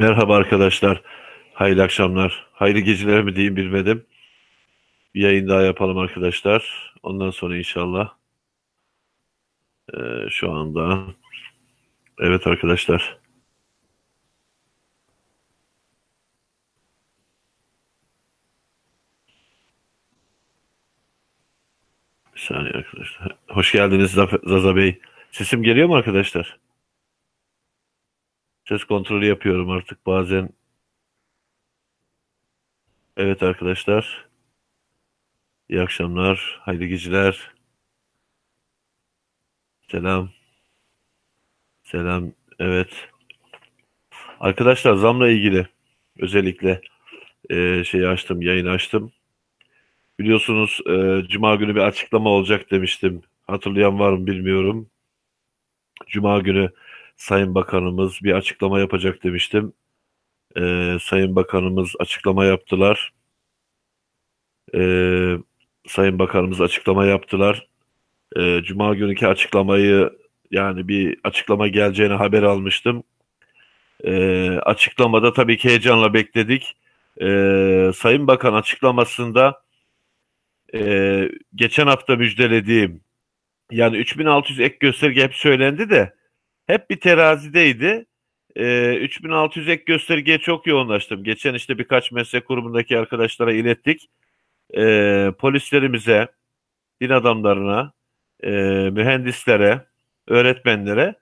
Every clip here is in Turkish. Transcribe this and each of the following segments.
Merhaba arkadaşlar. Hayırlı akşamlar. Hayırlı geceler mi diyeyim bilmedim. Bir yayın daha yapalım arkadaşlar. Ondan sonra inşallah. Ee, şu anda. Evet arkadaşlar. Bir saniye arkadaşlar. Hoş geldiniz Zaza Bey. Sesim geliyor mu arkadaşlar? Ses kontrolü yapıyorum artık bazen. Evet arkadaşlar. İyi akşamlar. Hayırlı geceler. Selam. Selam. Evet. Arkadaşlar zamla ilgili özellikle e, şeyi açtım, yayın açtım. Biliyorsunuz e, Cuma günü bir açıklama olacak demiştim. Hatırlayan var mı bilmiyorum. Cuma günü Sayın Bakanımız bir açıklama yapacak demiştim. Ee, Sayın Bakanımız açıklama yaptılar. Ee, Sayın Bakanımız açıklama yaptılar. Ee, Cuma günkü açıklamayı yani bir açıklama geleceğini haber almıştım. Ee, açıklamada tabii ki heyecanla bekledik. Ee, Sayın Bakan açıklamasında e, geçen hafta müjdelediğim yani 3600 ek gösterge hep söylendi de hep bir terazideydi. E, ee, 3600 ek göstergeye çok yoğunlaştım. Geçen işte birkaç meslek grubundaki arkadaşlara ilettik. E, polislerimize, din adamlarına, e, mühendislere, öğretmenlere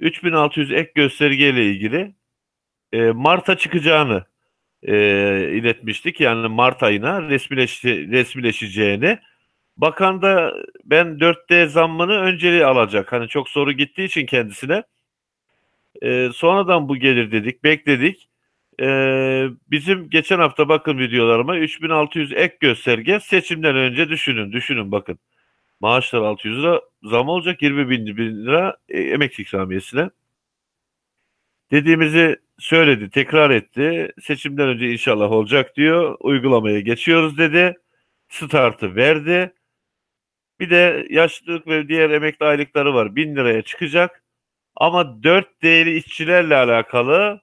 3600 ek gösterge ile ilgili e, Mart'a çıkacağını e, iletmiştik. Yani Mart ayına resmileşi, resmileşeceğini. Bakan da ben 4D zammını önceliği alacak. Hani çok soru gittiği için kendisine. E, sonradan bu gelir dedik, bekledik. E, bizim geçen hafta bakın videolarıma 3600 ek gösterge seçimden önce düşünün, düşünün bakın. Maaşlar 600 lira zam olacak 20 bin, lira e, emekli ikramiyesine. Dediğimizi söyledi, tekrar etti. Seçimden önce inşallah olacak diyor. Uygulamaya geçiyoruz dedi. Startı verdi. Bir de yaşlılık ve diğer emekli aylıkları var. 1000 liraya çıkacak. Ama 4 değeri işçilerle alakalı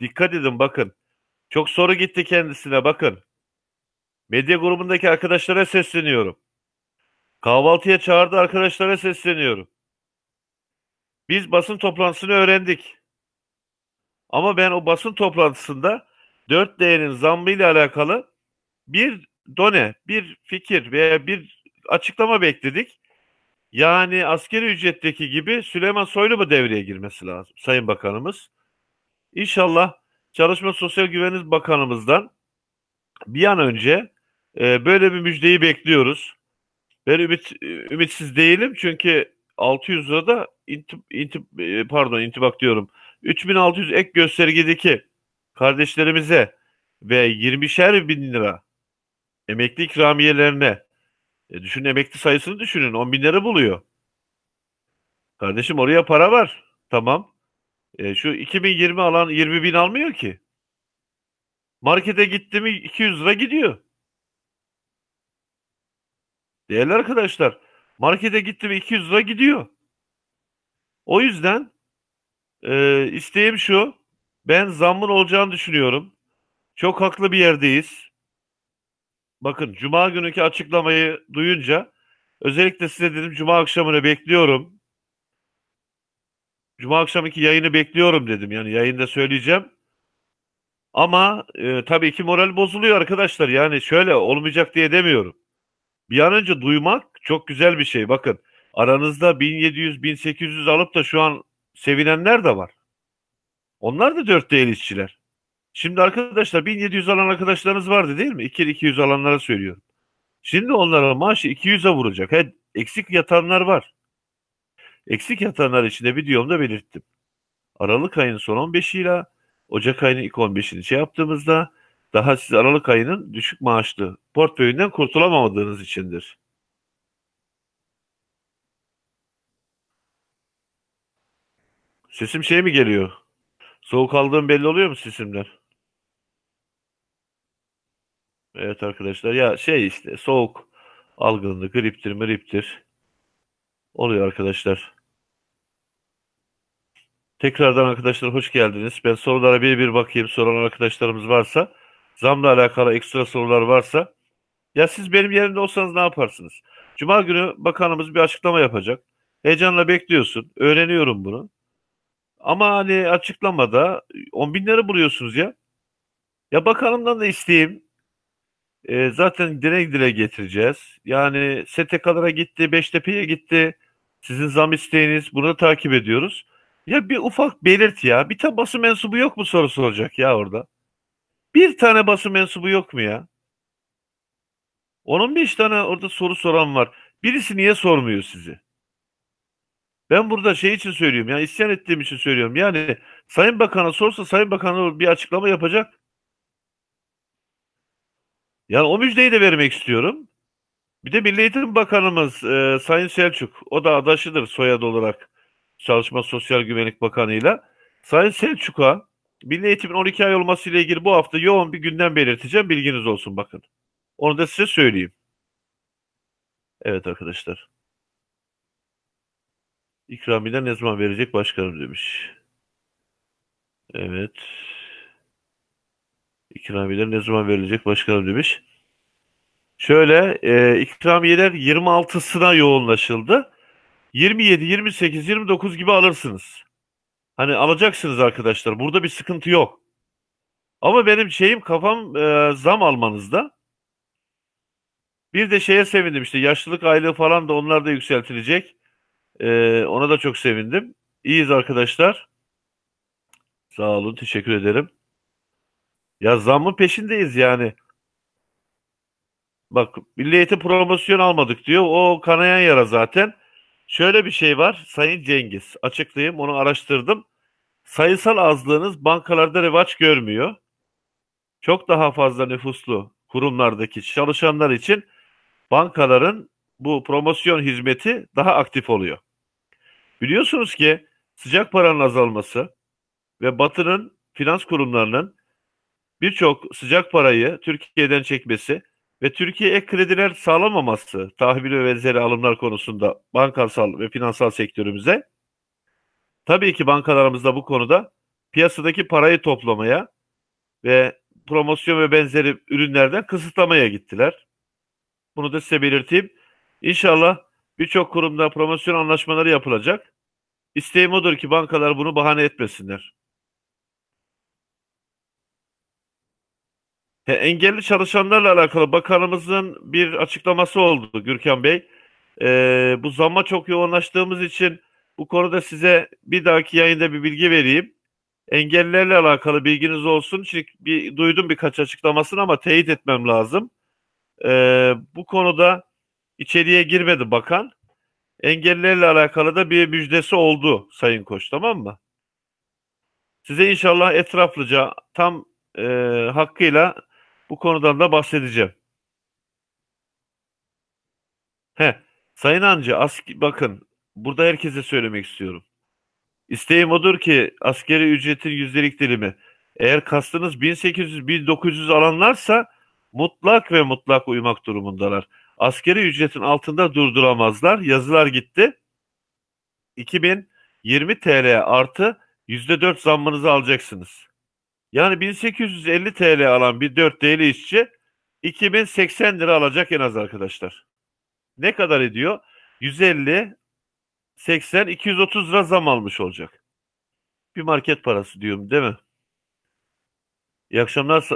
dikkat edin bakın. Çok soru gitti kendisine bakın. Medya grubundaki arkadaşlara sesleniyorum. Kahvaltıya çağırdı arkadaşlara sesleniyorum. Biz basın toplantısını öğrendik. Ama ben o basın toplantısında 4 değerin zammı ile alakalı bir done, bir fikir veya bir açıklama bekledik. Yani askeri ücretteki gibi Süleyman Soylu mu devreye girmesi lazım Sayın Bakanımız. İnşallah Çalışma Sosyal Güvenlik Bakanımızdan bir an önce e, böyle bir müjdeyi bekliyoruz. Ben ümit, ümitsiz değilim çünkü 600 lirada intip, intip, e, pardon intibak diyorum 3600 ek göstergedeki kardeşlerimize ve 20'şer bin lira emekli ikramiyelerine e düşün emekli sayısını düşünün. 10 bin lira buluyor. Kardeşim oraya para var. Tamam. E, şu 2020 alan 20 bin almıyor ki. Markete gitti mi 200 lira gidiyor. Değerli arkadaşlar markete gitti mi 200 lira gidiyor. O yüzden e, isteğim şu. Ben zammın olacağını düşünüyorum. Çok haklı bir yerdeyiz. Bakın Cuma günkü açıklamayı duyunca özellikle size dedim Cuma akşamını bekliyorum. Cuma akşamki yayını bekliyorum dedim. Yani yayında söyleyeceğim. Ama e, tabii ki moral bozuluyor arkadaşlar. Yani şöyle olmayacak diye demiyorum. Bir an önce duymak çok güzel bir şey. Bakın aranızda 1700-1800 alıp da şu an sevinenler de var. Onlar da dört değil işçiler. Şimdi arkadaşlar 1700 alan arkadaşlarınız vardı değil mi? 2 200 alanlara söylüyorum. Şimdi onlara maaşı 200'e vuracak. He, eksik yatanlar var. Eksik yatanlar için de videomda belirttim. Aralık ayının son 15 ile Ocak ayının ilk 15'ini şey yaptığımızda daha siz Aralık ayının düşük maaşlı portföyünden kurtulamadığınız içindir. Sesim şey mi geliyor? Soğuk aldığım belli oluyor mu sesimler? Evet arkadaşlar ya şey işte soğuk algınlığı griptir griptir oluyor arkadaşlar. Tekrardan arkadaşlar hoş geldiniz. Ben sorulara bir bir bakayım. Soran arkadaşlarımız varsa, zamla alakalı ekstra sorular varsa, ya siz benim yerimde olsanız ne yaparsınız? Cuma günü bakanımız bir açıklama yapacak. Heyecanla bekliyorsun. Öğreniyorum bunu. Ama hani açıklamada on binleri buluyorsunuz ya. Ya bakanımdan da isteyeyim. E, zaten dile dile getireceğiz. Yani STK'lara gitti, Beştepe'ye gitti. Sizin zam isteğiniz bunu takip ediyoruz. Ya bir ufak belirt ya. Bir tane basın mensubu yok mu sorusu olacak ya orada. Bir tane basın mensubu yok mu ya? Onun beş tane orada soru soran var. Birisi niye sormuyor sizi? Ben burada şey için söylüyorum ya isyan ettiğim için söylüyorum. Yani Sayın Bakan'a sorsa Sayın Bakan bir açıklama yapacak. Yani o müjdeyi de vermek istiyorum. Bir de Milli Eğitim Bakanımız e, Sayın Selçuk, o da adaşıdır soyadı olarak Çalışma Sosyal Güvenlik Bakanı'yla. Sayın Selçuk'a Milli Eğitim'in 12 ay olması ile ilgili bu hafta yoğun bir gündem belirteceğim. Bilginiz olsun bakın. Onu da size söyleyeyim. Evet arkadaşlar. İkramiye ne zaman verecek başkanım demiş. Evet. İkramiyeler ne zaman verilecek başkanım demiş. Şöyle e, ikramiyeler 26'sına yoğunlaşıldı. 27, 28, 29 gibi alırsınız. Hani alacaksınız arkadaşlar. Burada bir sıkıntı yok. Ama benim şeyim kafam e, zam almanızda. Bir de şeye sevindim işte yaşlılık aylığı falan da onlar da yükseltilecek. E, ona da çok sevindim. İyiyiz arkadaşlar. Sağ olun teşekkür ederim. Ya zammın peşindeyiz yani. Bak Milli Eğitim promosyon almadık diyor. O kanayan yara zaten. Şöyle bir şey var Sayın Cengiz. Açıklayayım onu araştırdım. Sayısal azlığınız bankalarda revaç görmüyor. Çok daha fazla nüfuslu kurumlardaki çalışanlar için bankaların bu promosyon hizmeti daha aktif oluyor. Biliyorsunuz ki sıcak paranın azalması ve Batı'nın finans kurumlarının birçok sıcak parayı Türkiye'den çekmesi ve Türkiye ek krediler sağlamaması tahvil ve benzeri alımlar konusunda bankasal ve finansal sektörümüze tabii ki bankalarımızda bu konuda piyasadaki parayı toplamaya ve promosyon ve benzeri ürünlerden kısıtlamaya gittiler. Bunu da size belirteyim. İnşallah birçok kurumda promosyon anlaşmaları yapılacak. İsteğim odur ki bankalar bunu bahane etmesinler. He, engelli çalışanlarla alakalı bakanımızın bir açıklaması oldu Gürkan Bey. Ee, bu zamma çok yoğunlaştığımız için bu konuda size bir dahaki yayında bir bilgi vereyim. Engellilerle alakalı bilginiz olsun. Çünkü bir, duydum birkaç açıklamasını ama teyit etmem lazım. Ee, bu konuda içeriye girmedi bakan. Engellilerle alakalı da bir müjdesi oldu Sayın Koç tamam mı? Size inşallah etraflıca tam e, hakkıyla bu konudan da bahsedeceğim. He, Sayın Hancı, ask bakın burada herkese söylemek istiyorum. İsteğim odur ki askeri ücretin yüzdelik dilimi eğer kastınız 1800-1900 alanlarsa mutlak ve mutlak uymak durumundalar. Askeri ücretin altında durduramazlar. Yazılar gitti. 2020 TL artı %4 zammınızı alacaksınız. Yani 1850 TL alan bir 4 değerli işçi 2080 lira alacak en az arkadaşlar. Ne kadar ediyor? 150, 80, 230 lira zam almış olacak. Bir market parası diyorum değil mi? İyi akşamlar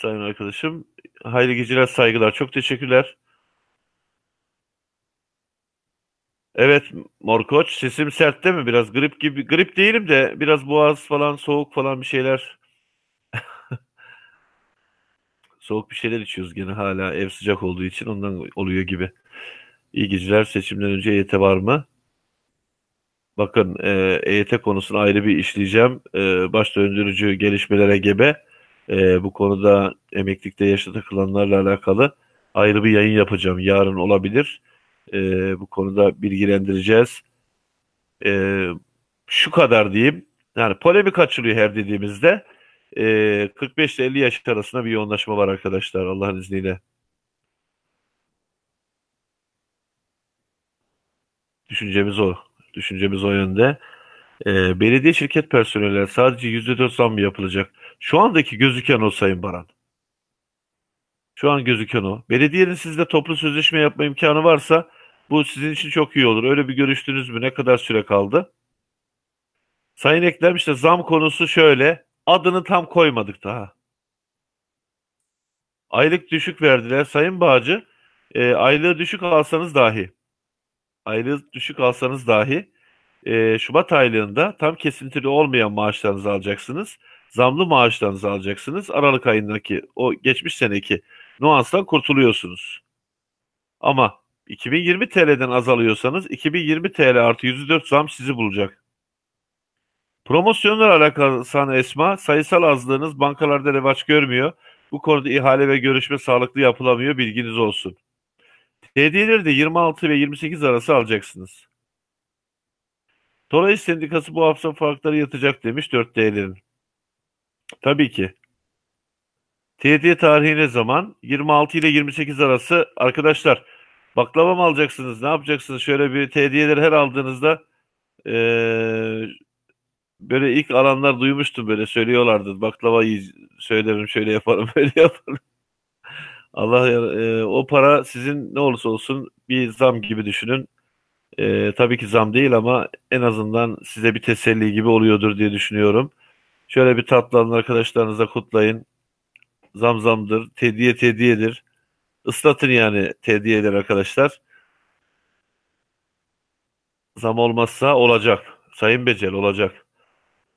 sayın arkadaşım. Hayırlı geceler, saygılar. Çok teşekkürler. Evet Morkoç sesim sert değil mi? Biraz grip gibi. Grip değilim de biraz boğaz falan soğuk falan bir şeyler Soğuk bir şeyler içiyoruz gene hala ev sıcak olduğu için ondan oluyor gibi. İyi geceler. Seçimden önce EYT var mı? Bakın e, EYT konusunu ayrı bir işleyeceğim. E, baş döndürücü gelişmelere gebe. E, bu konuda emeklilikte yaşa takılanlarla alakalı ayrı bir yayın yapacağım. Yarın olabilir. E, bu konuda bilgilendireceğiz. E, şu kadar diyeyim. Yani polemik açılıyor her dediğimizde e, 45 ile 50 yaş arasında bir yoğunlaşma var arkadaşlar Allah'ın izniyle. Düşüncemiz o. Düşüncemiz o yönde. Ee, belediye şirket personeline sadece %4 zam yapılacak? Şu andaki gözüken o Sayın Baran. Şu an gözüken o. Belediyenin sizde toplu sözleşme yapma imkanı varsa bu sizin için çok iyi olur. Öyle bir görüştünüz mü? Ne kadar süre kaldı? Sayın Eklem işte zam konusu şöyle. Adını tam koymadık daha. Aylık düşük verdiler. Sayın Bağcı, e, aylığı düşük alsanız dahi, aylığı düşük alsanız dahi e, Şubat aylığında tam kesintili olmayan maaşlarınızı alacaksınız. Zamlı maaşlarınızı alacaksınız. Aralık ayındaki o geçmiş seneki nuanstan kurtuluyorsunuz. Ama 2020 TL'den azalıyorsanız 2020 TL artı %4 zam sizi bulacak. Promosyonlar alakalı sana Esma, sayısal azlığınız bankalarda revaç görmüyor. Bu konuda ihale ve görüşme sağlıklı yapılamıyor, bilginiz olsun. Hediyeleri de 26 ve 28 arası alacaksınız. Toray Sendikası bu hafta farkları yatacak demiş 4D'lerin. Tabii ki. TD tarihi ne zaman? 26 ile 28 arası. Arkadaşlar baklava mı alacaksınız? Ne yapacaksınız? Şöyle bir TD'leri her aldığınızda ee, böyle ilk alanlar duymuştum böyle söylüyorlardı. Baklavayı söylerim şöyle yaparım böyle yaparım. Allah e, o para sizin ne olursa olsun bir zam gibi düşünün. E, tabii ki zam değil ama en azından size bir teselli gibi oluyordur diye düşünüyorum. Şöyle bir tatlı alın arkadaşlarınızla kutlayın. Zam zamdır, tediye tediyedir. Islatın yani tediyeler arkadaşlar. Zam olmazsa olacak. Sayın Becel olacak.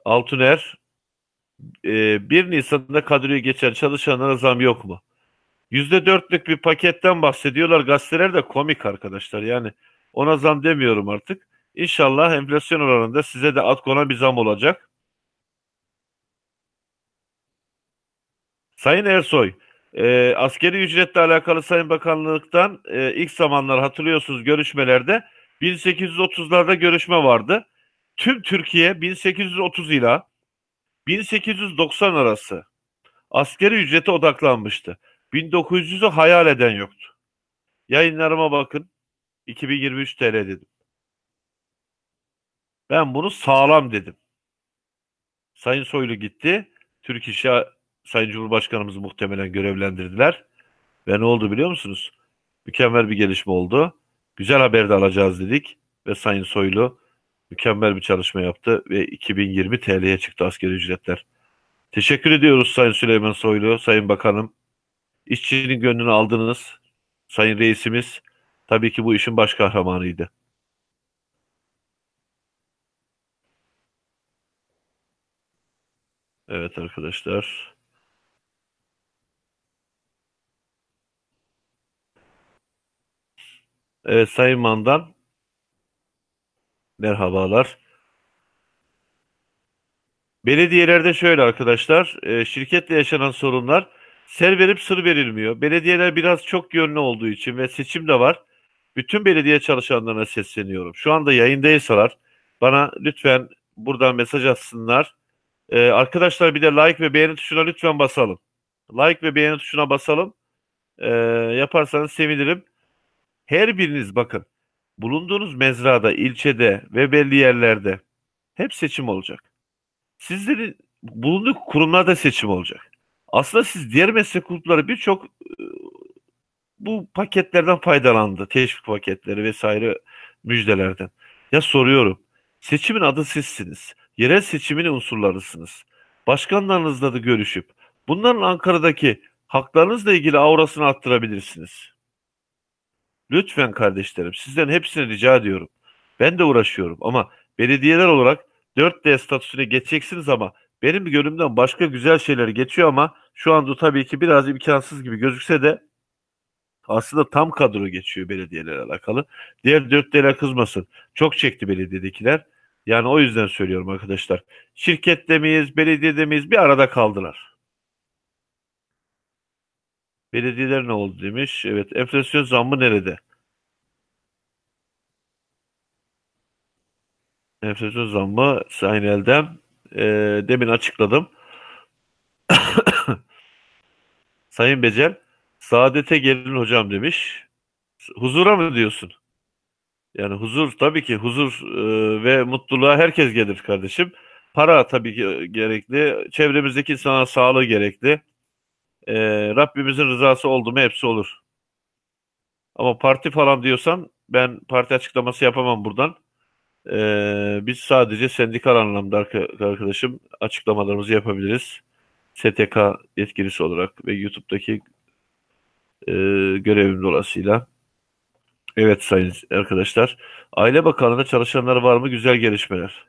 Altuner e, 1 Nisan'da kadroyu geçen çalışanlara zam yok mu? %4'lük bir paketten bahsediyorlar. Gazeteler de komik arkadaşlar. Yani ona zam demiyorum artık. İnşallah enflasyon oranında size de at konan bir zam olacak. Sayın Ersoy, e, askeri ücretle alakalı Sayın Bakanlıktan e, ilk zamanlar hatırlıyorsunuz görüşmelerde 1830'larda görüşme vardı. Tüm Türkiye 1830 ile 1890 arası askeri ücrete odaklanmıştı. 1900'ü hayal eden yoktu. Yayınlarıma bakın. 2023 TL dedim. Ben bunu sağlam dedim. Sayın Soylu gitti. Türk İş'e Sayın Cumhurbaşkanımızı muhtemelen görevlendirdiler. Ve ne oldu biliyor musunuz? Mükemmel bir gelişme oldu. Güzel haber de alacağız dedik. Ve Sayın Soylu mükemmel bir çalışma yaptı ve 2020 TL'ye çıktı askeri ücretler. Teşekkür ediyoruz Sayın Süleyman Soylu, Sayın Bakanım. İşçinin gönlünü aldınız. Sayın Reisimiz tabii ki bu işin baş kahramanıydı. Evet arkadaşlar. Evet Sayın Mandan. Merhabalar. Belediyelerde şöyle arkadaşlar, e, şirketle yaşanan sorunlar ser verip sır verilmiyor. Belediyeler biraz çok yönlü olduğu için ve seçim de var. Bütün belediye çalışanlarına sesleniyorum. Şu anda yayındaysalar bana lütfen buradan mesaj atsınlar. Ee, arkadaşlar bir de like ve beğeni tuşuna lütfen basalım. Like ve beğeni tuşuna basalım. Ee, yaparsanız sevinirim. Her biriniz bakın. Bulunduğunuz mezrada, ilçede ve belli yerlerde hep seçim olacak. Sizlerin bulunduğu kurumlarda seçim olacak. Aslında siz diğer meslek grupları birçok e, bu paketlerden faydalandı. Teşvik paketleri vesaire müjdelerden. Ya soruyorum. Seçimin adı sizsiniz. Yerel seçimin unsurlarısınız. Başkanlarınızla da görüşüp bunların Ankara'daki haklarınızla ilgili aurasını arttırabilirsiniz. Lütfen kardeşlerim sizden hepsini rica ediyorum. Ben de uğraşıyorum ama belediyeler olarak 4D statüsüne geçeceksiniz ama benim gönlümden başka güzel şeyler geçiyor ama şu anda tabii ki biraz imkansız gibi gözükse de aslında tam kadro geçiyor belediyelerle alakalı. Diğer 4D'ler kızmasın. Çok çekti belediyedekiler. Yani o yüzden söylüyorum arkadaşlar. Şirkette miyiz, belediyede miyiz bir arada kaldılar. Belediyeler ne oldu demiş. Evet enflasyon zammı nerede? Enflasyon zammı Sayın Eldem e, demin açıkladım. Sayın Becel saadete gelin hocam demiş. Huzura mı diyorsun? Yani huzur tabii ki huzur e, ve mutluluğa herkes gelir kardeşim. Para tabii ki gerekli. Çevremizdeki insana sağlığı gerekli. E, Rabbimizin rızası oldu mu hepsi olur. Ama parti falan diyorsan ben parti açıklaması yapamam buradan. E, biz sadece sendikal anlamda arkadaşım açıklamalarımızı yapabiliriz. STK yetkilisi olarak ve YouTube'daki e, görevim dolayısıyla. Evet sayın arkadaşlar. Aile Bakanlığı'nda çalışanlar var mı? Güzel gelişmeler.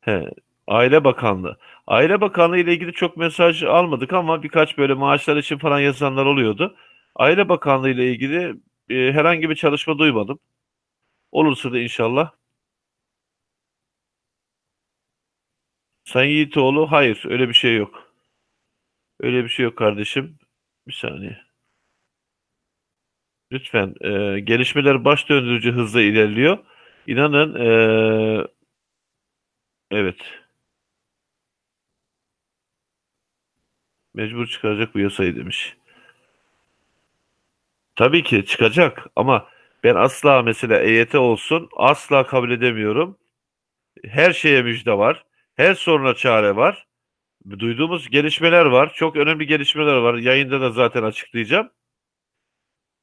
He, Aile Bakanlığı. Aile Bakanlığı ile ilgili çok mesaj almadık ama birkaç böyle maaşlar için falan yazanlar oluyordu. Aile Bakanlığı ile ilgili e, herhangi bir çalışma duymadım. Olursa da inşallah. Sayın Yiğitoğlu, hayır öyle bir şey yok. Öyle bir şey yok kardeşim. Bir saniye. Lütfen. E, gelişmeler baş döndürücü hızla ilerliyor. İnanın e, evet. Mecbur çıkaracak bu yasayı demiş. Tabii ki çıkacak ama ben asla mesela EYT olsun asla kabul edemiyorum. Her şeye müjde var. Her soruna çare var. Duyduğumuz gelişmeler var. Çok önemli gelişmeler var. Yayında da zaten açıklayacağım.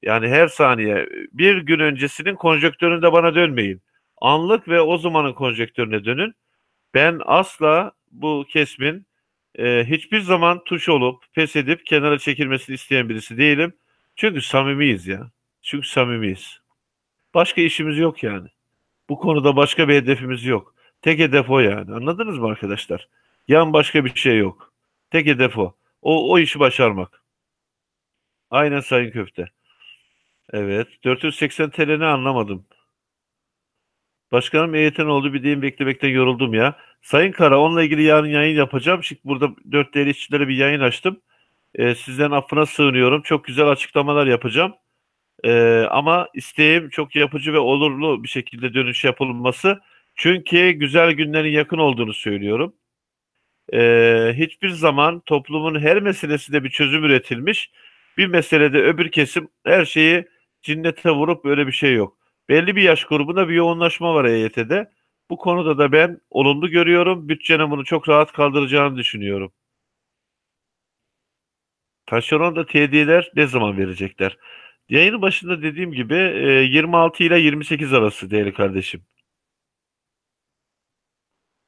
Yani her saniye bir gün öncesinin konjonktöründe bana dönmeyin. Anlık ve o zamanın konjonktörüne dönün. Ben asla bu kesmin e, hiçbir zaman tuş olup pes edip kenara çekilmesini isteyen birisi değilim. Çünkü samimiyiz ya. Çünkü samimiyiz. Başka işimiz yok yani. Bu konuda başka bir hedefimiz yok. Tek hedef o yani. Anladınız mı arkadaşlar? Yan başka bir şey yok. Tek hedef o. O, o işi başarmak. Aynen Sayın Köfte. Evet. 480 TL ne anlamadım. Başkanım EYT'nin oldu bir diyeyim beklemekten yoruldum ya. Sayın Kara onunla ilgili yarın yayın yapacağım. Şimdi burada 4 değerli işçilere bir yayın açtım. Ee, sizden affına sığınıyorum. Çok güzel açıklamalar yapacağım. Ee, ama isteğim çok yapıcı ve olurlu bir şekilde dönüş yapılması. Çünkü güzel günlerin yakın olduğunu söylüyorum. Ee, hiçbir zaman toplumun her meselesinde bir çözüm üretilmiş. Bir meselede öbür kesim her şeyi cinnete vurup böyle bir şey yok. Belli bir yaş grubunda bir yoğunlaşma var EYT'de. Bu konuda da ben olumlu görüyorum. Bütçenin bunu çok rahat kaldıracağını düşünüyorum. Taşeron da tediyeler ne zaman verecekler? Yayının başında dediğim gibi 26 ile 28 arası değerli kardeşim.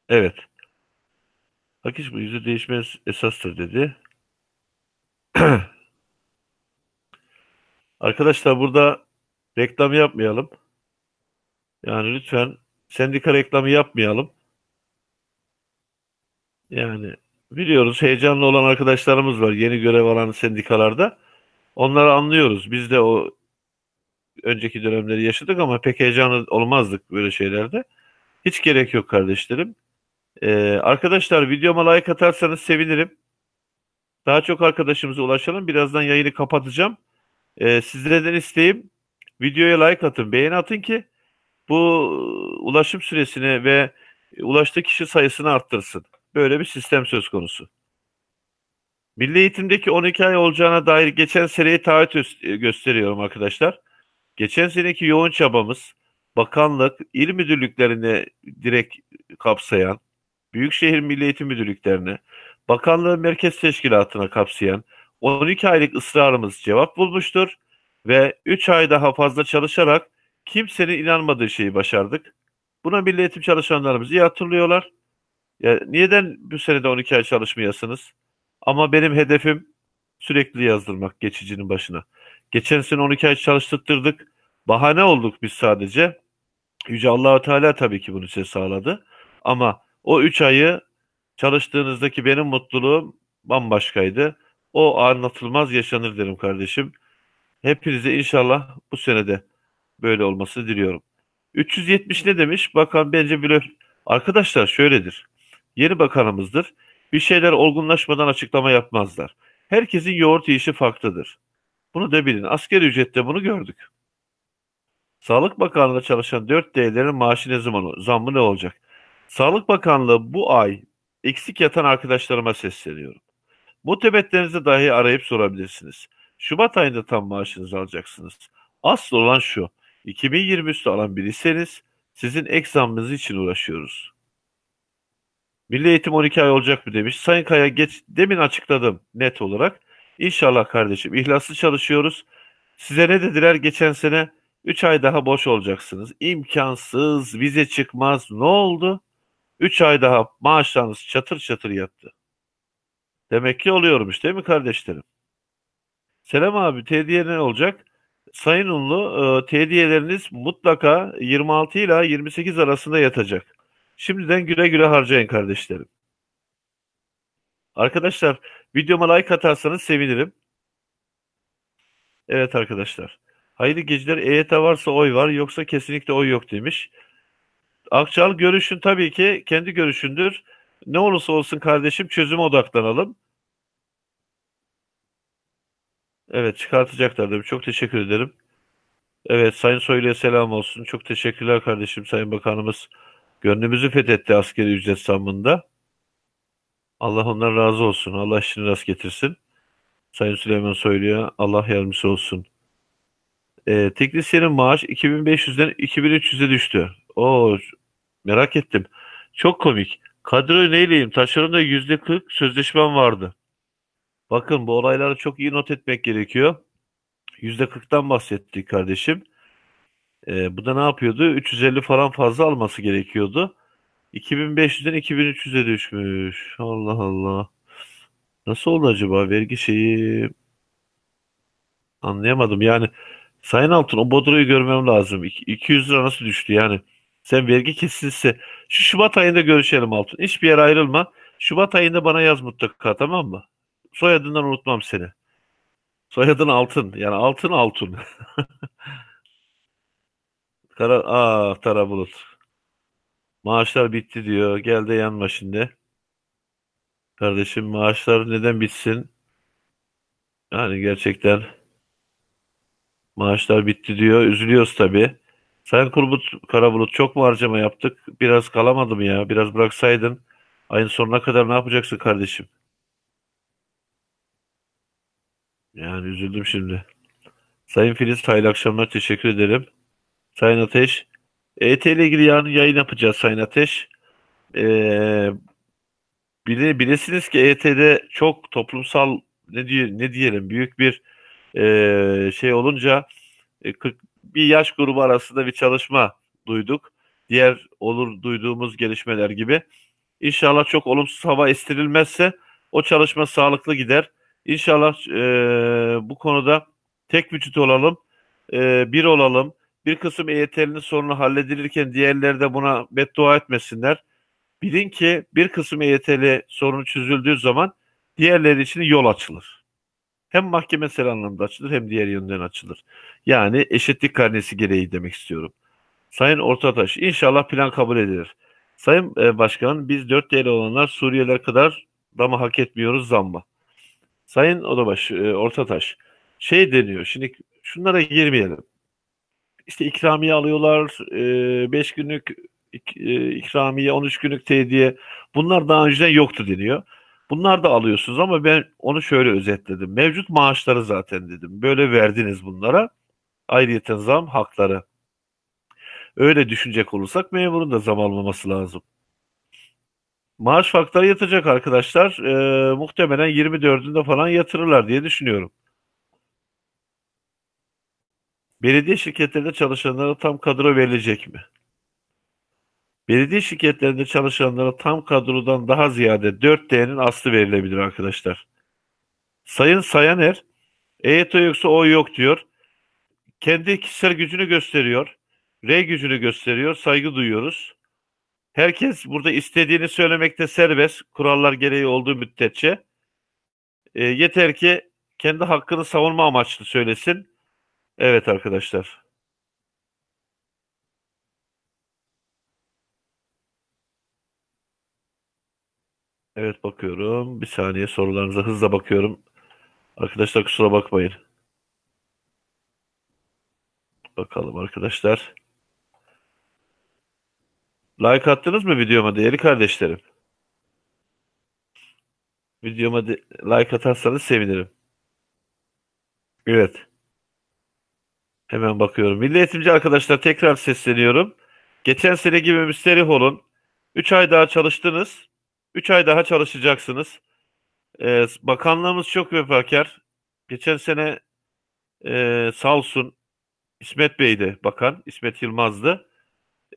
Evet. Akış bu yüzü değişmez esastır dedi. Arkadaşlar burada reklam yapmayalım. Yani lütfen sendika reklamı yapmayalım. Yani biliyoruz heyecanlı olan arkadaşlarımız var yeni görev alan sendikalarda. Onları anlıyoruz. Biz de o önceki dönemleri yaşadık ama pek heyecanlı olmazdık böyle şeylerde. Hiç gerek yok kardeşlerim. Ee, arkadaşlar videoma like atarsanız sevinirim. Daha çok arkadaşımıza ulaşalım. Birazdan yayını kapatacağım. Ee, sizlerden isteğim videoya like atın, beğeni atın ki bu ulaşım süresini ve ulaştığı kişi sayısını arttırsın. Böyle bir sistem söz konusu. Milli eğitimdeki 12 ay olacağına dair geçen seneyi taahhüt gösteriyorum arkadaşlar. Geçen seneki yoğun çabamız bakanlık, il müdürlüklerini direkt kapsayan, Büyükşehir Milli Eğitim Müdürlüklerini, bakanlığın merkez teşkilatına kapsayan 12 aylık ısrarımız cevap bulmuştur ve 3 ay daha fazla çalışarak kimsenin inanmadığı şeyi başardık. Buna milli eğitim çalışanlarımız iyi hatırlıyorlar. Ya, neden bu senede 12 ay çalışmayasınız? Ama benim hedefim sürekli yazdırmak geçicinin başına. Geçen sene 12 ay çalıştırdık. Bahane olduk biz sadece. Yüce Allahu Teala tabii ki bunu size sağladı. Ama o 3 ayı çalıştığınızdaki benim mutluluğum bambaşkaydı. O anlatılmaz yaşanır derim kardeşim. Hepinize inşallah bu senede böyle olması diliyorum. 370 ne demiş? Bakan bence blöf. Arkadaşlar şöyledir. Yeni bakanımızdır. Bir şeyler olgunlaşmadan açıklama yapmazlar. Herkesin yoğurt yiyişi farklıdır. Bunu da bilin. Asker ücrette bunu gördük. Sağlık Bakanlığı'nda çalışan 4D'lerin maaşı ne zaman zammı ne olacak? Sağlık Bakanlığı bu ay eksik yatan arkadaşlarıma sesleniyorum. Mutemetlerinizi dahi arayıp sorabilirsiniz. Şubat ayında tam maaşınızı alacaksınız. Asıl olan şu. 2020 üstü alan biriyseniz sizin ek zammınız için uğraşıyoruz. Milli Eğitim 12 ay olacak mı demiş. Sayın Kaya geç demin açıkladım net olarak. İnşallah kardeşim ihlaslı çalışıyoruz. Size ne dediler geçen sene? 3 ay daha boş olacaksınız. İmkansız, vize çıkmaz. Ne oldu? 3 ay daha maaşlarınız çatır çatır yattı. Demek ki oluyormuş değil mi kardeşlerim? Selam abi, tediye ne olacak? Sayın Unlu, e, tediyeleriniz mutlaka 26 ile 28 arasında yatacak. Şimdiden güle güle harcayın kardeşlerim. Arkadaşlar, videoma like atarsanız sevinirim. Evet arkadaşlar. Hayırlı geceler. EYT varsa oy var, yoksa kesinlikle oy yok demiş. Akçal görüşün tabii ki kendi görüşündür. Ne olursa olsun kardeşim çözüme odaklanalım. Evet çıkartacaklar dedim. Çok teşekkür ederim. Evet Sayın Soylu'ya selam olsun. Çok teşekkürler kardeşim Sayın Bakanımız. Gönlümüzü fethetti askeri ücret zammında. Allah ondan razı olsun. Allah işini rast getirsin. Sayın Süleyman Soylu'ya Allah yardımcısı olsun. Ee, teknisyenin maaş 2500'den 2300'e düştü. Oo, merak ettim. Çok komik. Kadroyu neyleyim? Taşeronda %40 sözleşmem vardı. Bakın bu olayları çok iyi not etmek gerekiyor. %40'tan bahsettik kardeşim. Ee, bu da ne yapıyordu? 350 falan fazla alması gerekiyordu. 2500'den 2300'e düşmüş. Allah Allah. Nasıl oldu acaba? Vergi şeyi anlayamadım. Yani Sayın Altun o Bodro'yu görmem lazım. 200 lira nasıl düştü yani? Sen vergi kesilse şu Şubat ayında görüşelim Altun. Hiçbir yere ayrılma. Şubat ayında bana yaz mutlaka tamam mı? Soyadından unutmam seni. Soyadın Altın. Yani Altın Altun. Kara, ah Tara Bulut. Maaşlar bitti diyor. Gel de yanma şimdi. Kardeşim maaşlar neden bitsin? Yani gerçekten maaşlar bitti diyor. Üzülüyoruz tabii. Sayın Kurbulut, Karabulut çok mu harcama yaptık? Biraz kalamadım ya. Biraz bıraksaydın. Ayın sonuna kadar ne yapacaksın kardeşim? Yani üzüldüm şimdi. Sayın Filiz hayırlı akşamlar teşekkür ederim. Sayın Ateş. EYT ile ilgili yarın yayın yapacağız Sayın Ateş. Ee, bile, bilesiniz ki EYT'de çok toplumsal ne diye ne diyelim büyük bir e, şey olunca e, 40 bir yaş grubu arasında bir çalışma duyduk. Diğer olur duyduğumuz gelişmeler gibi. İnşallah çok olumsuz hava estirilmezse o çalışma sağlıklı gider. İnşallah e, bu konuda tek vücut olalım, e, bir olalım. Bir kısım EYT'linin sorunu halledilirken diğerleri de buna beddua etmesinler. Bilin ki bir kısım EYT'li sorunu çözüldüğü zaman diğerleri için yol açılır. Hem mahkemesel anlamda açılır hem diğer yönden açılır. Yani eşitlik karnesi gereği demek istiyorum. Sayın Ortataş, inşallah plan kabul edilir. Sayın e, Başkan, biz 4 değerli olanlar Suriyeliler kadar da mı hak etmiyoruz zamma? Sayın Odabaş, e, Ortataş, şey deniyor, şimdi şunlara girmeyelim. İşte ikramiye alıyorlar, 5 e, günlük e, ikramiye, 13 günlük tediye. Bunlar daha önceden yoktu deniyor. Bunlar da alıyorsunuz ama ben onu şöyle özetledim. Mevcut maaşları zaten dedim. Böyle verdiniz bunlara. Ayrıyeten zam hakları. Öyle düşünecek olursak memurun da zam almaması lazım. Maaş farkları yatacak arkadaşlar. Ee, muhtemelen 24'ünde falan yatırırlar diye düşünüyorum. Belediye şirketlerinde çalışanlara tam kadro verilecek mi? Belediye şirketlerinde çalışanlara tam kadrodan daha ziyade 4D'nin aslı verilebilir arkadaşlar. Sayın Sayaner, EYT yoksa o yok diyor. Kendi kişisel gücünü gösteriyor. R gücünü gösteriyor. Saygı duyuyoruz. Herkes burada istediğini söylemekte serbest. Kurallar gereği olduğu müddetçe. E, yeter ki kendi hakkını savunma amaçlı söylesin. Evet arkadaşlar. Evet bakıyorum. Bir saniye sorularınıza hızla bakıyorum. Arkadaşlar kusura bakmayın. Bakalım arkadaşlar. Like attınız mı videoma değerli kardeşlerim? Videoma de like atarsanız sevinirim. Evet. Hemen bakıyorum. Milli eğitimci arkadaşlar tekrar sesleniyorum. Geçen sene gibi müsterih olun. 3 ay daha çalıştınız. 3 ay daha çalışacaksınız. Ee, bakanlığımız çok vefakar. Geçen sene e, sağ olsun İsmet Bey'di bakan. İsmet Yılmaz'dı.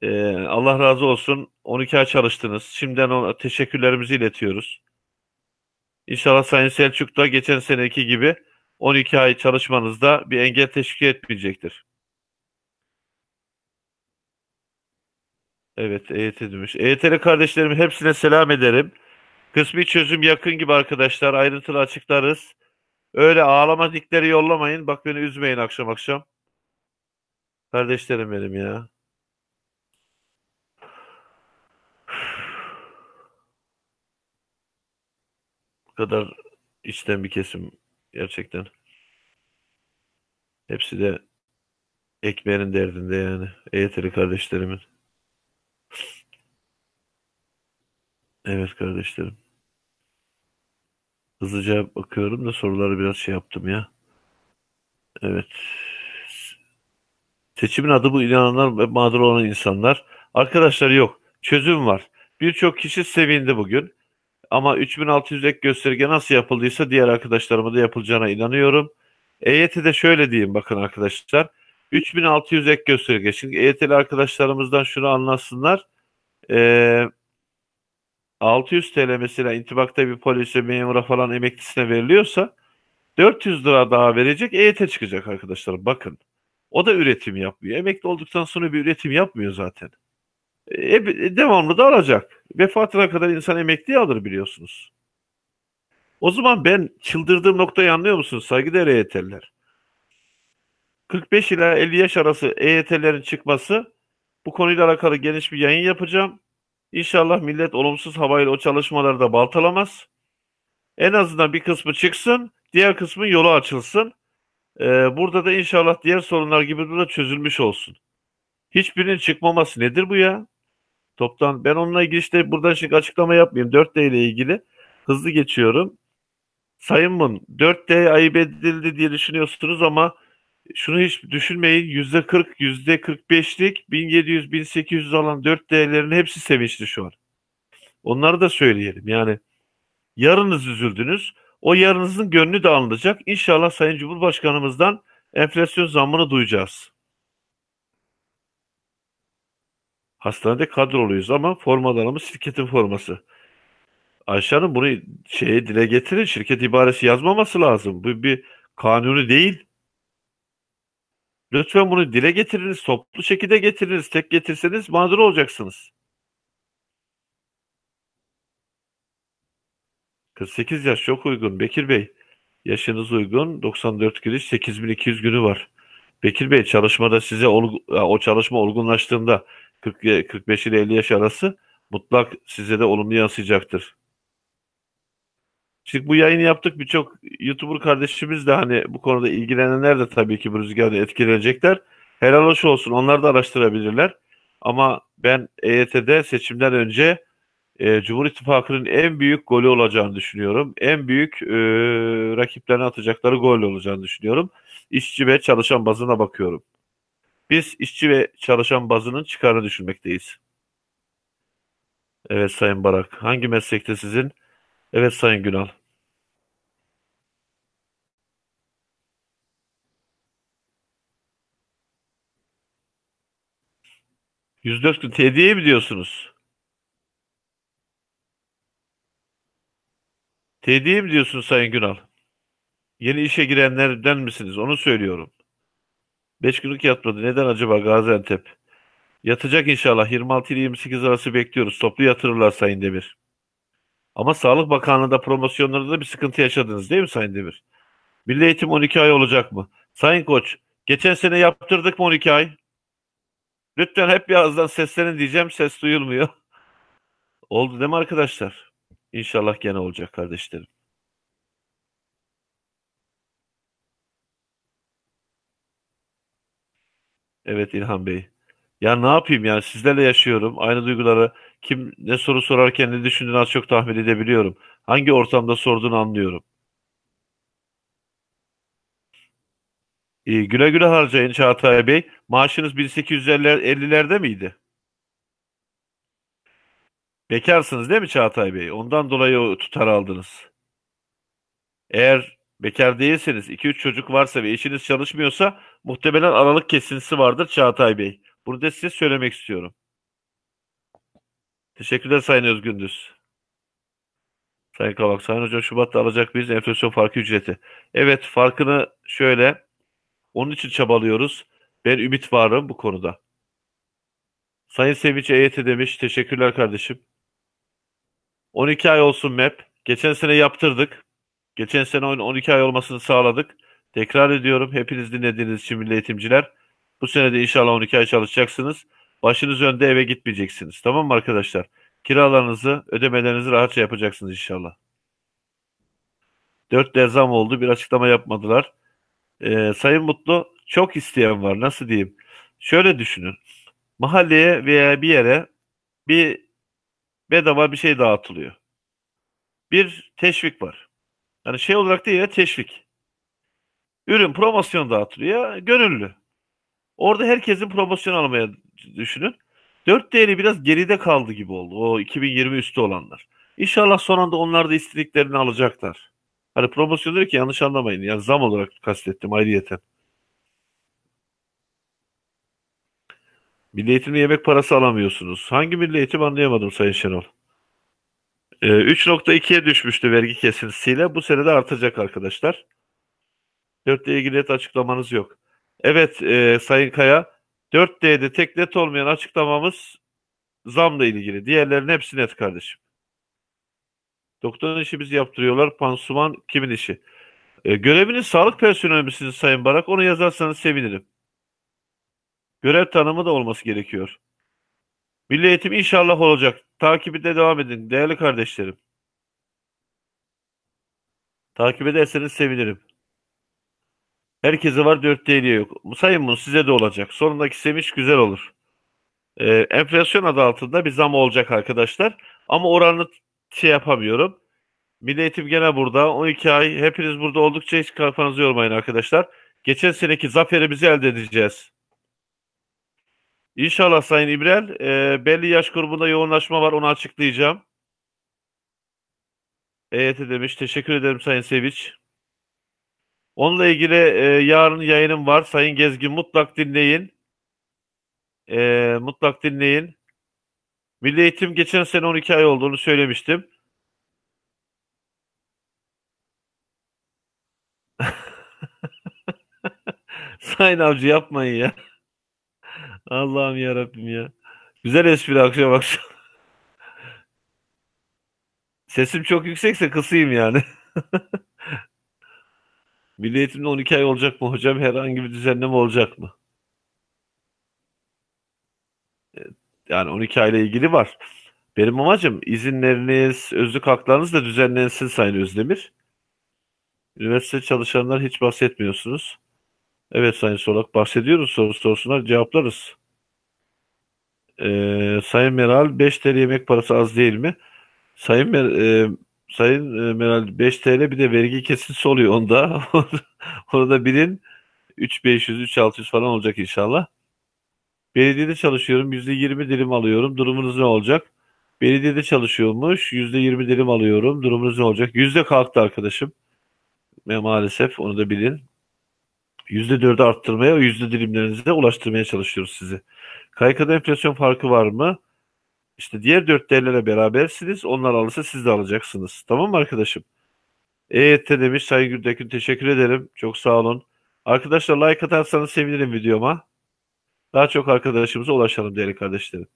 Ee, Allah razı olsun. 12 ay çalıştınız. Şimdiden ona teşekkürlerimizi iletiyoruz. İnşallah Sayın Selçuk da geçen seneki gibi 12 ay çalışmanızda bir engel teşkil etmeyecektir. Evet, EYT demiş. EYT'li kardeşlerim hepsine selam ederim. Kısmi çözüm yakın gibi arkadaşlar. Ayrıntılı açıklarız. Öyle ağlama dikleri yollamayın. Bak beni üzmeyin akşam akşam. Kardeşlerim benim ya. Kadar içten bir kesim gerçekten. Hepsi de ekmeğinin derdinde yani. EYT'li kardeşlerimin. Evet kardeşlerim. Hızlıca bakıyorum da soruları biraz şey yaptım ya. Evet. Seçimin adı bu inananlar ve mağdur olan insanlar. Arkadaşlar yok. Çözüm var. Birçok kişi sevindi bugün. Ama 3600 ek gösterge nasıl yapıldıysa diğer arkadaşlarıma da yapılacağına inanıyorum. EYT'de şöyle diyeyim bakın arkadaşlar. 3600 ek gösterge. Şimdi EYT'li arkadaşlarımızdan şunu anlasınlar. Ee, 600 TL mesela intibakta bir polise, memura falan emeklisine veriliyorsa 400 lira daha verecek EYT çıkacak arkadaşlar. Bakın. O da üretim yapmıyor. Emekli olduktan sonra bir üretim yapmıyor zaten. E, devamlı da alacak. Vefatına kadar insan emekli alır biliyorsunuz. O zaman ben çıldırdığım noktayı anlıyor musunuz saygıdeğer EYT'liler? 45 ila 50 yaş arası EYT'lerin çıkması bu konuyla alakalı geniş bir yayın yapacağım. İnşallah millet olumsuz havayla o çalışmaları da baltalamaz. En azından bir kısmı çıksın, diğer kısmı yolu açılsın. Ee, burada da inşallah diğer sorunlar gibi bu da çözülmüş olsun. Hiçbirinin çıkmaması nedir bu ya? Toptan ben onunla ilgili işte buradan şimdi açıklama yapmayayım. 4D ile ilgili hızlı geçiyorum. Sayın Mun 4D ayıp edildi diye düşünüyorsunuz ama şunu hiç düşünmeyin. Yüzde 40, yüzde 45'lik 1700, 1800 alan 4D'lerin hepsi sevinçli şu an. Onları da söyleyelim. Yani yarınız üzüldünüz. O yarınızın gönlü de alınacak. İnşallah Sayın Cumhurbaşkanımızdan enflasyon zammını duyacağız. Hastanede kadroluyuz ama formalarımız şirketin forması. Ayşe Hanım bunu şeye dile getirin. Şirket ibaresi yazmaması lazım. Bu bir kanuni değil. Lütfen bunu dile getiriniz. Toplu şekilde getiriniz. Tek getirseniz mağdur olacaksınız. 48 yaş çok uygun Bekir Bey. Yaşınız uygun. 94 giriş 8200 günü var. Bekir Bey çalışmada size o çalışma olgunlaştığında 40, 45 ile 50 yaş arası mutlak size de olumlu yansıyacaktır. Şimdi bu yayını yaptık. Birçok YouTuber kardeşimiz de hani bu konuda ilgilenenler de tabii ki bu rüzgarda etkilenecekler. Helal hoş olsun. Onlar da araştırabilirler. Ama ben EYT'de seçimden önce e, Cumhur İttifakı'nın en büyük golü olacağını düşünüyorum. En büyük e, rakiplerine atacakları gol olacağını düşünüyorum. İşçi ve çalışan bazına bakıyorum. Biz işçi ve çalışan bazının çıkarını düşünmekteyiz. Evet Sayın Barak. Hangi meslekte sizin? Evet Sayın Günal. 104 gün tediye mi diyorsunuz? Tediye mi diyorsun Sayın Günal? Yeni işe girenlerden misiniz? Onu söylüyorum. 5 günlük yatmadı. Neden acaba Gaziantep? Yatacak inşallah. 26 ile 28 arası bekliyoruz. Toplu yatırırlar Sayın Demir. Ama Sağlık Bakanlığı'nda promosyonlarda da bir sıkıntı yaşadınız değil mi Sayın Demir? Milli Eğitim 12 ay olacak mı? Sayın Koç, geçen sene yaptırdık mı 12 ay? Lütfen hep birazdan seslenin diyeceğim. Ses duyulmuyor. Oldu değil mi arkadaşlar? İnşallah gene olacak kardeşlerim. Evet İlhan Bey. Ya ne yapayım yani sizlerle yaşıyorum. Aynı duyguları kim ne soru sorarken ne düşündüğünü az çok tahmin edebiliyorum. Hangi ortamda sorduğunu anlıyorum. İyi, güle güle harcayın Çağatay Bey. Maaşınız 1850'lerde miydi? Bekarsınız değil mi Çağatay Bey? Ondan dolayı o tutar aldınız. Eğer bekar değilseniz, 2-3 çocuk varsa ve eşiniz çalışmıyorsa muhtemelen aralık kesintisi vardır Çağatay Bey. Bunu da size söylemek istiyorum. Teşekkürler Sayın Özgündüz. Sayın Kavak, Sayın Hocam Şubat'ta alacak biz enflasyon farkı ücreti. Evet farkını şöyle, onun için çabalıyoruz. Ben ümit varım bu konuda. Sayın Sevinç EYT demiş. Teşekkürler kardeşim. 12 ay olsun MEP. Geçen sene yaptırdık. Geçen sene 12 ay olmasını sağladık. Tekrar ediyorum hepiniz dinlediğiniz için milli eğitimciler. Bu sene de inşallah 12 ay çalışacaksınız. Başınız önde eve gitmeyeceksiniz. Tamam mı arkadaşlar? Kiralarınızı, ödemelerinizi rahatça yapacaksınız inşallah. 4 derzam oldu. Bir açıklama yapmadılar. Ee, Sayın Mutlu çok isteyen var. Nasıl diyeyim? Şöyle düşünün. Mahalleye veya bir yere bir bedava bir şey dağıtılıyor. Bir teşvik var. Yani şey olarak değil ya teşvik. Ürün promosyon dağıtılıyor. Gönüllü. Orada herkesin promosyon almaya düşünün. 4 değeri biraz geride kaldı gibi oldu. O 2020 üstü olanlar. İnşallah son anda onlar da istediklerini alacaklar. Hani promosyon diyor ki yanlış anlamayın. Yani zam olarak kastettim ayrıyeten. Milli eğitimde yemek parası alamıyorsunuz. Hangi milli eğitim anlayamadım Sayın Şenol. Ee, 3.2'ye düşmüştü vergi kesintisiyle. Bu sene de artacak arkadaşlar. 4 ile ilgili net açıklamanız yok. Evet e, Sayın Kaya 4D'de tek net olmayan açıklamamız zamla ilgili. Diğerlerinin hepsi net kardeşim. Doktorun işi bizi yaptırıyorlar. Pansuman kimin işi? E, göreviniz sağlık personeli misiniz Sayın Barak? Onu yazarsanız sevinirim. Görev tanımı da olması gerekiyor. Milli eğitim inşallah olacak. Takibinde devam edin değerli kardeşlerim. Takip ederseniz sevinirim. Herkese var 4 TL yok. Sayın bunu size de olacak. Sonundaki sevinç güzel olur. Ee, enflasyon adı altında bir zam olacak arkadaşlar. Ama oranını şey yapamıyorum. Milli Eğitim gene burada. 12 ay. Hepiniz burada oldukça hiç kafanızı yormayın arkadaşlar. Geçen seneki zaferimizi elde edeceğiz. İnşallah Sayın İbrel. E, belli yaş grubunda yoğunlaşma var. Onu açıklayacağım. EYT demiş. Teşekkür ederim Sayın Seviç. Onunla ilgili e, yarın yayınım var. Sayın Gezgin mutlak dinleyin. E, mutlak dinleyin. Milli Eğitim geçen sene 12 ay olduğunu söylemiştim. Sayın Avcı yapmayın ya. Allah'ım ya Rabbim ya. Güzel espri akşam akşam. Sesim çok yüksekse kısayım yani. Milli Eğitim'de 12 ay olacak mı hocam? Herhangi bir düzenleme olacak mı? Yani 12 ayla ilgili var. Benim amacım izinleriniz, özlük haklarınız da düzenlensin Sayın Özdemir. Üniversite çalışanlar hiç bahsetmiyorsunuz. Evet Sayın Solak bahsediyoruz. Soru sorsunlar cevaplarız. Ee, Sayın Meral 5 TL yemek parası az değil mi? Sayın Mer e, Sayın e, Meral 5 TL bir de vergi kesintisi oluyor onda. Orada bilin 3500 3600 falan olacak inşallah. Belediyede çalışıyorum. %20 dilim alıyorum. Durumunuz ne olacak? Belediyede çalışıyormuş. %20 dilim alıyorum. Durumunuz ne olacak? Yüzde kalktı arkadaşım. Ve maalesef onu da bilin. %4'ü arttırmaya ve yüzde dilimlerinize ulaştırmaya çalışıyoruz sizi. KYK'da enflasyon farkı var mı? İşte diğer 4 değerlere berabersiniz. Onlar alırsa siz de alacaksınız. Tamam mı arkadaşım? EYT demiş Sayın Gürdekün teşekkür ederim. Çok sağ olun. Arkadaşlar like atarsanız sevinirim videoma. Daha çok arkadaşımıza ulaşalım değerli kardeşlerim.